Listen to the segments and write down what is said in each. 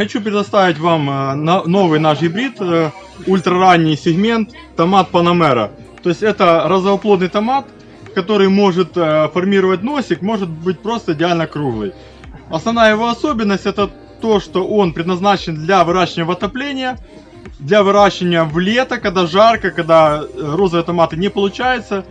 хочу предоставить вам э, новый наш гибрид, э, ультраранний сегмент, томат Панамера. То есть это розовоплодный томат, который может э, формировать носик, может быть просто идеально круглый. Основная его особенность это то, что он предназначен для выращивания в отопление, для выращивания в лето, когда жарко, когда розовые томаты не получается.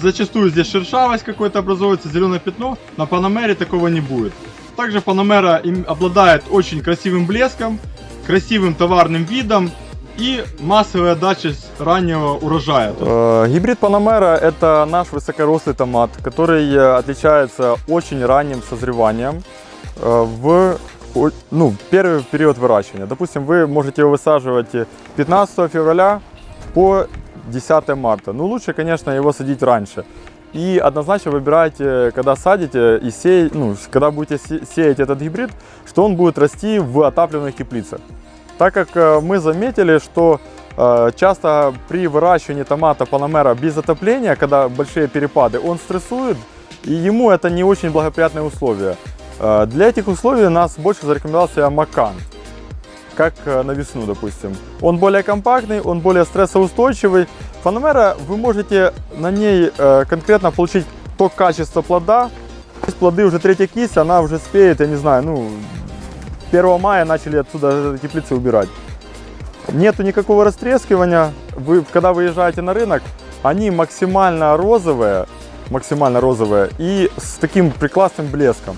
Зачастую здесь шершавость какой-то образуется, зеленое пятно. На Панамере такого не будет. Также им обладает очень красивым блеском, красивым товарным видом и массовой отдачей с раннего урожая. Э, Гибрид Панамера – это наш высокорослый томат, который э, отличается очень ранним созреванием э, в ну, первый период выращивания. Допустим, вы можете его высаживать э, 15 февраля по 10 марта. Ну, лучше, конечно, его садить раньше. И однозначно выбирайте, когда садите и сеять, ну, когда будете се- сеять этот гибрид, что он будет расти в отапливаемых теплицах. Так как э, мы заметили, что э, часто при выращивании томата Панамера без отопления, когда большие перепады, он стрессует, и ему это не очень благоприятные условия. Э, Для этих условий нас больше зарекомендовался Макан, как на весну, допустим. Он более компактный, он более стрессоустойчивый. Панамера, вы можете на ней э, конкретно получить то качество плода. Есть плоды уже третья кисть, она уже спеет, я не знаю, ну, 1 мая начали отсюда теплицы убирать. Нету никакого растрескивания. Вы, когда выезжаете на рынок, они максимально розовые, максимально розовые и с таким прекрасным блеском.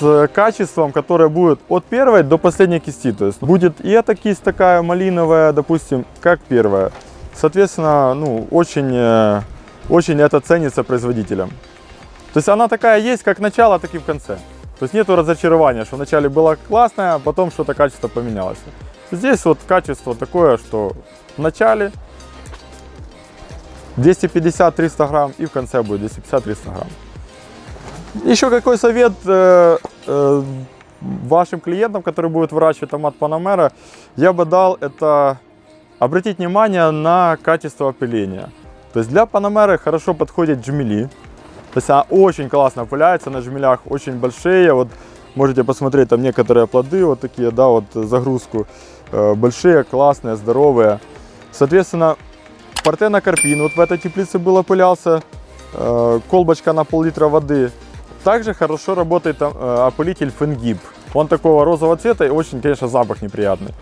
С качеством, которое будет от первой до последней кисти. То есть будет и эта кисть такая малиновая, допустим, как первая. Соответственно, ну, очень, э, очень это ценится производителям. То есть она такая есть, как начало, так и в конце. То есть нету разочарования, что вначале было классное, а потом что-то качество поменялось. Здесь вот качество такое, что в начале 250-300 грамм и в конце будет 250-300 грамм. Еще какой совет э, э, вашим клиентам, которые будут выращивать томат Панамера, я бы дал это обратить внимание на качество опыления. То есть для Панамеры хорошо подходит джмели. То есть она очень классно опыляется на жмелях, очень большие. Вот можете посмотреть там некоторые плоды, вот такие, да, вот загрузку. Э, Большие, классные, здоровые. Соответственно, Партена Карпин вот в этой теплице был опылялся. Э, Колбочка на пол-литра воды. Также хорошо работает э, опылитель Фенгиб. Он такого розового цвета и очень, конечно, запах неприятный.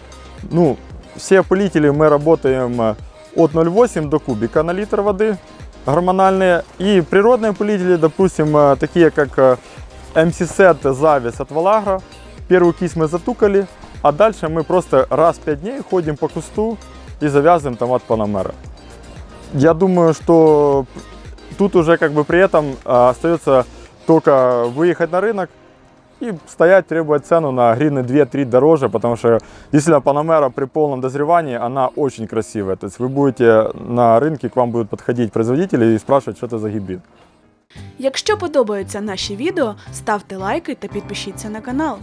Ну, все опылители мы работаем э, от 0,8 до кубика на литр воды гормональные. И природные опылители, допустим, э, такие как э, MC-Set Завис от Валагра. Первую кисть мы затукали, а дальше мы просто раз в 5 дней ходим по кусту и завязываем томат Панамера. Я думаю, что тут уже как бы при этом остается только выехать на рынок и стоять, требовать цену на гривны 2-3 дороже, потому что действительно Панамера при полном дозревании, она очень красивая. То есть вы будете на рынке, к вам будут подходить производители и спрашивать, что это за гибрид. Якщо подобаються наші відео, ставте лайки та підпишіться на канал.